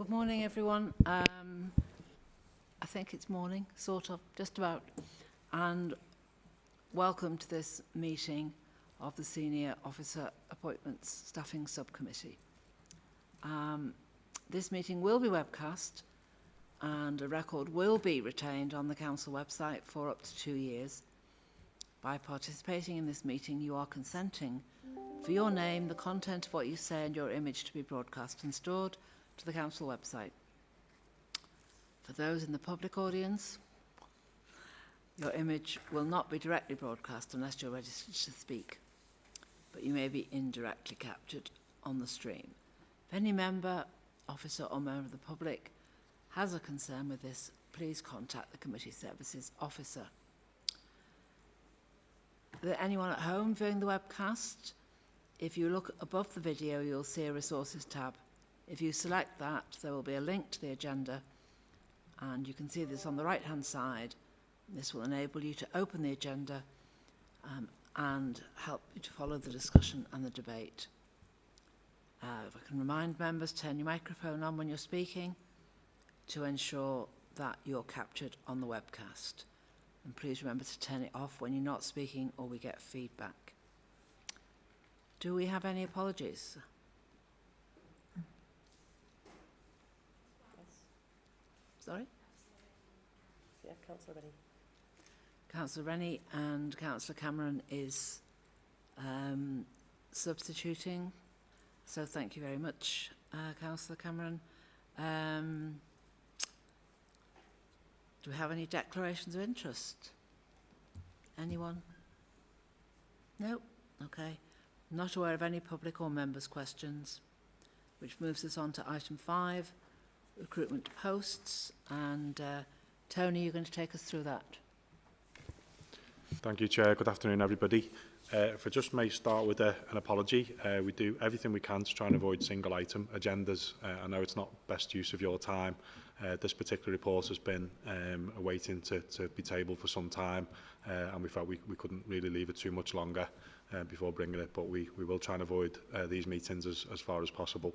Good morning, everyone. Um, I think it's morning, sort of, just about. And welcome to this meeting of the Senior Officer Appointments Staffing Subcommittee. Um, this meeting will be webcast and a record will be retained on the Council website for up to two years. By participating in this meeting, you are consenting for your name, the content of what you say and your image to be broadcast and stored to the council website. For those in the public audience, your image will not be directly broadcast unless you're registered to speak, but you may be indirectly captured on the stream. If any member, officer or member of the public has a concern with this, please contact the committee services officer. Is there anyone at home viewing the webcast? If you look above the video, you'll see a resources tab if you select that, there will be a link to the agenda, and you can see this on the right-hand side. This will enable you to open the agenda um, and help you to follow the discussion and the debate. Uh, if I can remind members, turn your microphone on when you're speaking to ensure that you're captured on the webcast. And please remember to turn it off when you're not speaking or we get feedback. Do we have any apologies? Sorry? Yeah, Councillor Rennie. Councillor Rennie and Councillor Cameron is um, substituting. So thank you very much, uh, Councillor Cameron. Um, do we have any declarations of interest? Anyone? No? Okay. not aware of any public or members' questions, which moves us on to item five, recruitment posts. And uh, Tony, you're going to take us through that. Thank you, Chair. Good afternoon, everybody. Uh, if I just may start with a, uh, an apology, uh, we do everything we can to try and avoid single item agendas. Uh, I know it's not best use of your time. Uh, this particular report has been um, waiting to, to be tabled for some time uh, and we felt we, we couldn't really leave it too much longer uh, before bringing it, but we, we will try and avoid uh, these meetings as, as far as possible.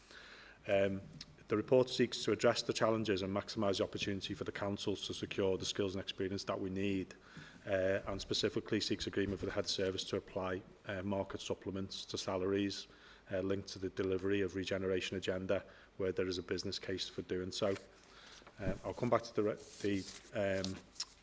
Um, The report seeks to address the challenges and maximise the opportunity for the councils to secure the skills and experience that we need uh, and specifically seeks agreement for the head service to apply uh, market supplements to salaries uh, linked to the delivery of regeneration agenda where there is a business case for doing so. Uh, I'll come back to the, re the, um,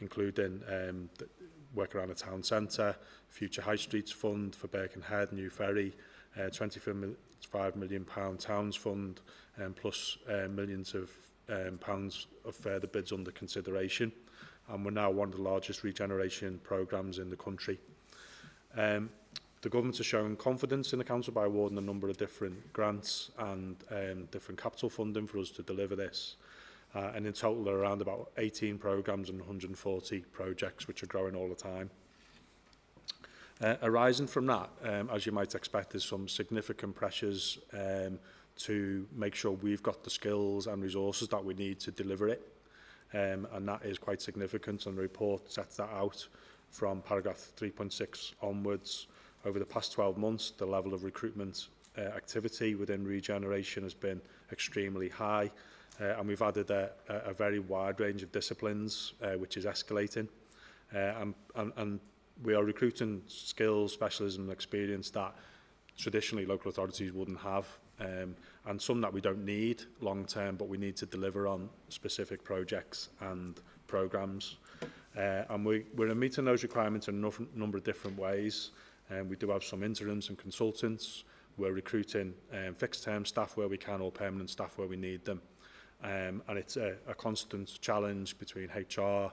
including um, the work around the town centre, future high streets fund for Birkenhead, New Ferry, uh, 25 million pound towns fund um, plus uh, millions of um, pounds of further bids under consideration and we're now one of the largest regeneration programmes in the country. Um, the government has shown confidence in the council by awarding a number of different grants and um, different capital funding for us to deliver this. Uh, and in total, there are around about 18 programmes and 140 projects, which are growing all the time. Uh, arising from that, um, as you might expect, there's some significant pressures um, to make sure we've got the skills and resources that we need to deliver it um, and that is quite significant and the report sets that out from paragraph 3.6 onwards. Over the past 12 months, the level of recruitment uh, activity within regeneration has been extremely high uh, and we've added a, a, very wide range of disciplines uh, which is escalating uh, and, and, and we are recruiting skills, specialism and experience that traditionally local authorities wouldn't have um, and some that we don't need long term, but we need to deliver on specific projects and programs. Uh, and we, we're meeting those requirements in a number of different ways. Um, we do have some interims and consultants. We're recruiting um, fixed-term staff where we can or permanent staff where we need them. Um, and it's a, a constant challenge between HR uh,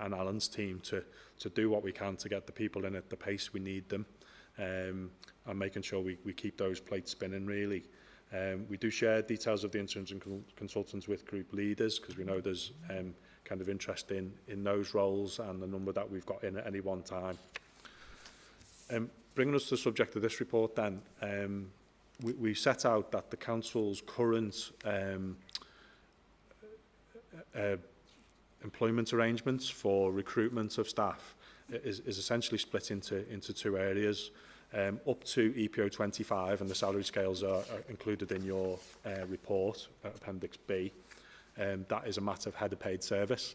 and Alan's team to, to do what we can to get the people in at the pace we need them um, and making sure we, we keep those plates spinning really. Um, we do share details of the interns and consultants with group leaders because we know there's um, kind of interest in, in those roles and the number that we've got in at any one time. Um, bringing us to the subject of this report then, um, we, we set out that the council's current um, uh, uh employment arrangements for recruitment of staff is, is essentially split into, into two areas um, up to EPO 25, and the salary scales are, are included in your uh, report, uh, Appendix B. Um, that is a matter of head paid service,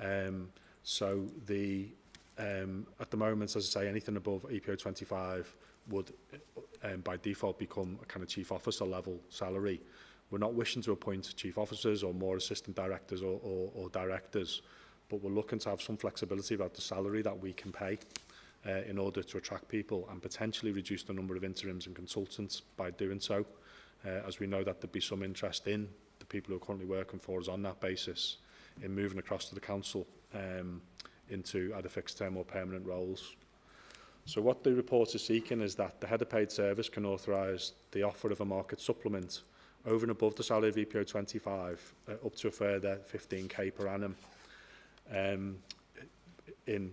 Um, so the um, at the moment, as I say, anything above EPO 25 would um, by default become a kind of chief officer level salary. We're not wishing to appoint chief officers or more assistant directors or, or, or directors, but we're looking to have some flexibility about the salary that we can pay uh, in order to attract people and potentially reduce the number of interims and consultants by doing so. Uh, as we know that there'd be some interest in the people who are currently working for us on that basis in moving across to the council um, into either fixed term or permanent roles. So what the report is seeking is that the head of paid service can authorise the offer of a market supplement over and above the salary of EPO 25 uh, up to a further 15k per annum um, in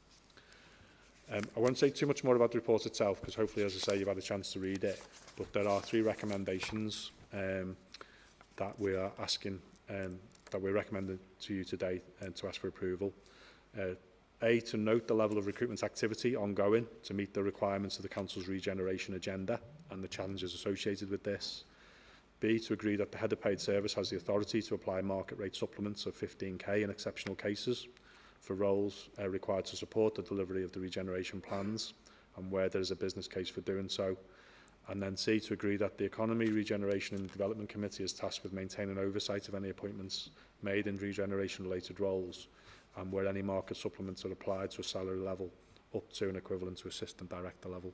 Um, I won't say too much more about the report itself because hopefully, as I say, you've had a chance to read it. But there are three recommendations um, that we are asking, um, that we're recommending to you today and uh, to ask for approval. Uh, A, to note the level of recruitment activity ongoing to meet the requirements of the Council's regeneration agenda and the challenges associated with this. B, to agree that the head of paid service has the authority to apply market rate supplements of 15k in exceptional cases for roles uh, required to support the delivery of the regeneration plans and where there is a business case for doing so. And then C, to agree that the Economy, Regeneration and Development Committee is tasked with maintaining oversight of any appointments made in regeneration-related roles and where any market supplements are applied to a salary level up to an equivalent to assistant director level.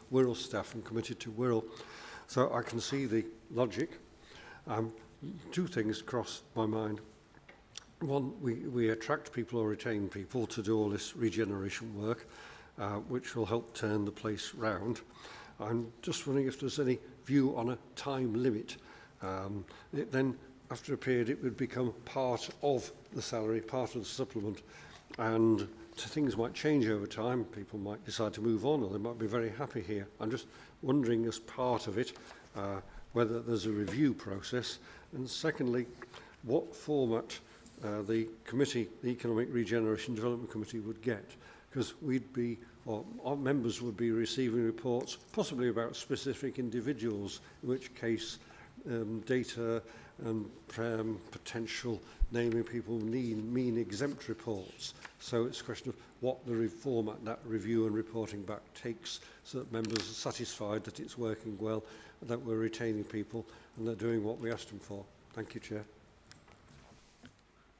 Wirral staff and committed to Wirral. So I can see the logic. Um, two things crossed my mind. One, we, we attract people or retain people to do all this regeneration work uh, which will help turn the place round. I'm just wondering if there's any view on a time limit. Um, it then, after a period, it would become part of the salary, part of the supplement, and things might change over time. People might decide to move on, or they might be very happy here. I'm just wondering, as part of it, uh, whether there's a review process, and secondly, what format uh, the committee, the Economic Regeneration Development Committee, would get because we'd be, or our members would be receiving reports, possibly about specific individuals, in which case um, data and um, potential naming people mean, mean exempt reports. So it's a question of what the format that review and reporting back takes so that members are satisfied that it's working well, that we're retaining people and they're doing what we asked them for. Thank you, Chair.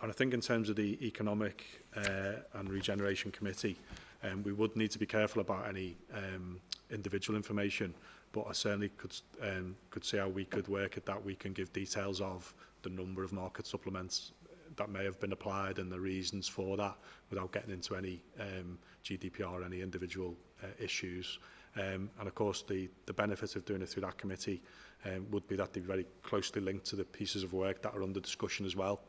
and I think in terms of the Economic uh, and Regeneration Committee, um, we would need to be careful about any um, individual information But I certainly could um, could see how we could work at that We can give details of the number of market supplements uh, that may have been applied and the reasons for that without getting into any um, GDPR, any individual uh, issues. Um, and of course, the, the benefit of doing it through that committee um, would be that they're very closely linked to the pieces of work that are under discussion as well.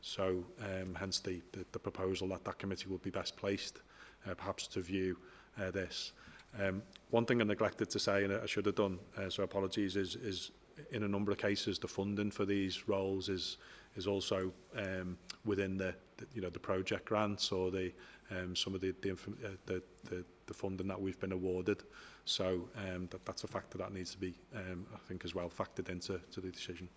So um, hence the, the, the proposal that that committee would be best placed uh, perhaps to view uh, this. Um, one thing I neglected to say, and I should have done, uh, so apologies, is, is in a number of cases the funding for these roles is is also um, within the, the you know the project grants or the um, some of the the, uh, the the the funding that we've been awarded. So um, that, that's a factor that needs to be, um, I think, as well factored into to the decision.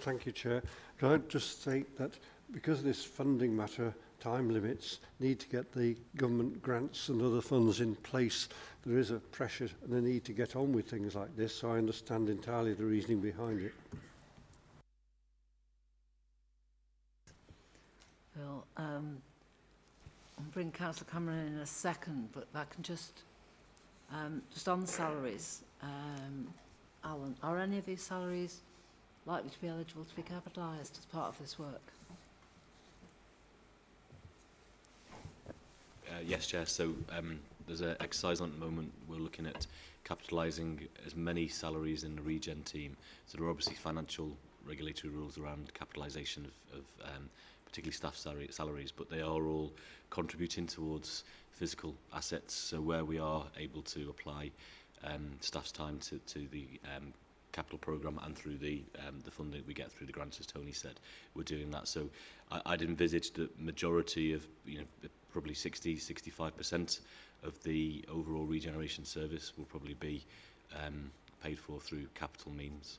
Thank you, Chair. Can I just state that because this funding matter time limits, need to get the government grants and other funds in place. There is a pressure and a need to get on with things like this, so I understand entirely the reasoning behind it. Well, um, I'll bring Councillor Cameron in a second, but I can just, um, just on salaries, um, Alan, are any of these salaries likely to be eligible to be capitalised as part of this work? Uh, yes, Chair. So um, there's an exercise on at the moment. We're looking at capitalising as many salaries in the regen team. So there are obviously financial regulatory rules around capitalisation of, of um, particularly staff salary, salaries, but they are all contributing towards physical assets. So where we are able to apply um, staff's time to, to the um, capital program and through the um, the funding we get through the grants, as Tony said, we're doing that. So I, I'd envisage the majority of you know probably 60, 65 percent of the overall regeneration service will probably be um, paid for through capital means.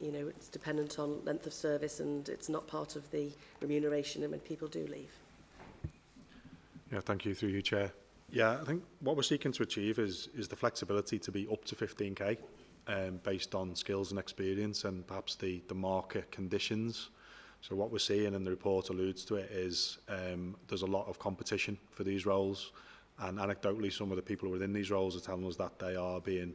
you know it's dependent on length of service and it's not part of the remuneration and when people do leave yeah thank you through you chair yeah i think what we're seeking to achieve is is the flexibility to be up to 15k um, based on skills and experience and perhaps the, the market conditions. So what we're seeing, and the report alludes to it, is um, there's a lot of competition for these roles. And anecdotally, some of the people within these roles are telling us that they are being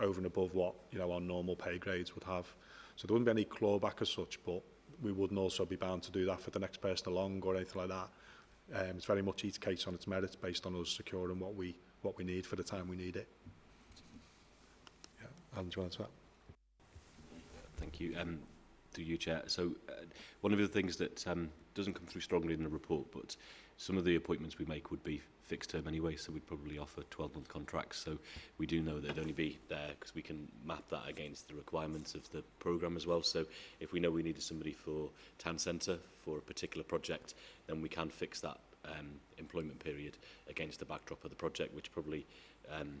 over and above what you know our normal pay grades would have. So there wouldn't be any clawback as such, but we wouldn't also be bound to do that for the next person along or anything like that. Um, it's very much each case on its merits based on us securing what we what we need for the time we need it. Yeah, Alan, do you want to that? Thank you. Um, to you, Chair. So uh, one of the things that um, doesn't come through strongly in the report, but some of the appointments we make would be fixed term anyway, so we'd probably offer 12-month contracts. So we do know that they'd only be there because we can map that against the requirements of the programme as well. So if we know we needed somebody for town centre for a particular project, then we can fix that um, employment period against the backdrop of the project, which probably um,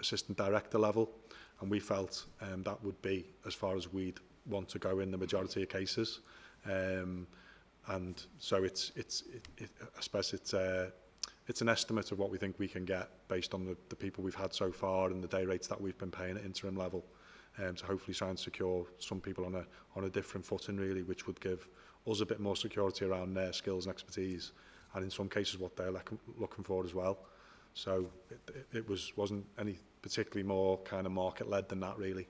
assistant director level, and we felt um, that would be as far as we'd want to go in the majority of cases. Um, and so it's it's it, it, I suppose it's uh, it's an estimate of what we think we can get based on the, the people we've had so far and the day rates that we've been paying at interim level um, to hopefully try and secure some people on a on a different footing really, which would give us a bit more security around their skills and expertise, and in some cases what they're looking for as well. So it, it, it was wasn't any particularly more kind of market led than that really.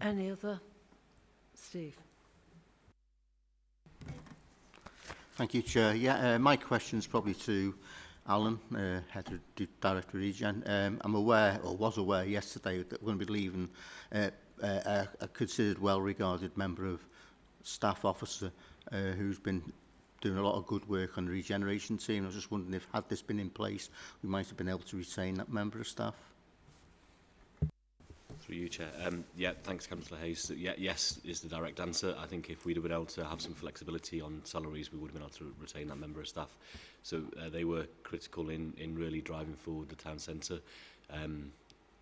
Any other? Steve. Thank you, Chair. Yeah, uh, my is probably to Alan, uh, Head of Director Regen. Um, I'm aware, or was aware yesterday, that we're going to be leaving uh, uh, a considered well-regarded member of staff officer uh, who's been doing a lot of good work on the regeneration team. I was just wondering if, had this been in place, we might have been able to retain that member of staff. Through you, Chair. Um, yeah, thanks, Councillor Hayes. Yeah, yes is the direct answer. I think if we'd have been able to have some flexibility on salaries, we would have been able to retain that member of staff. So uh, they were critical in, in really driving forward the town centre um,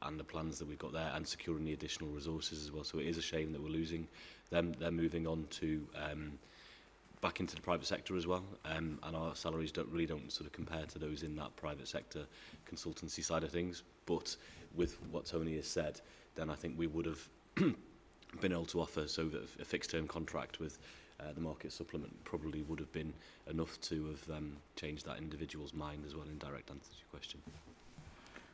and the plans that we've got there and securing the additional resources as well. So it is a shame that we're losing them. They're moving on to um, back into the private sector as well um, and our salaries don't really don't sort of compare to those in that private sector consultancy side of things but with what Tony has said then I think we would have been able to offer so that a fixed term contract with uh, the market supplement probably would have been enough to have um, changed that individual's mind as well in direct answer to your question.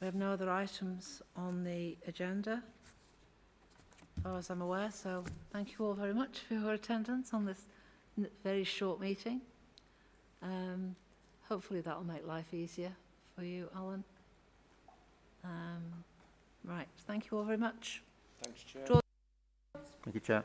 We have no other items on the agenda, as far as I'm aware, so thank you all very much for your attendance on this very short meeting. Um, hopefully that will make life easier for you, Alan. Um, Right. Thank you all very much. Thanks, Chair. Draw Thank you, Chair.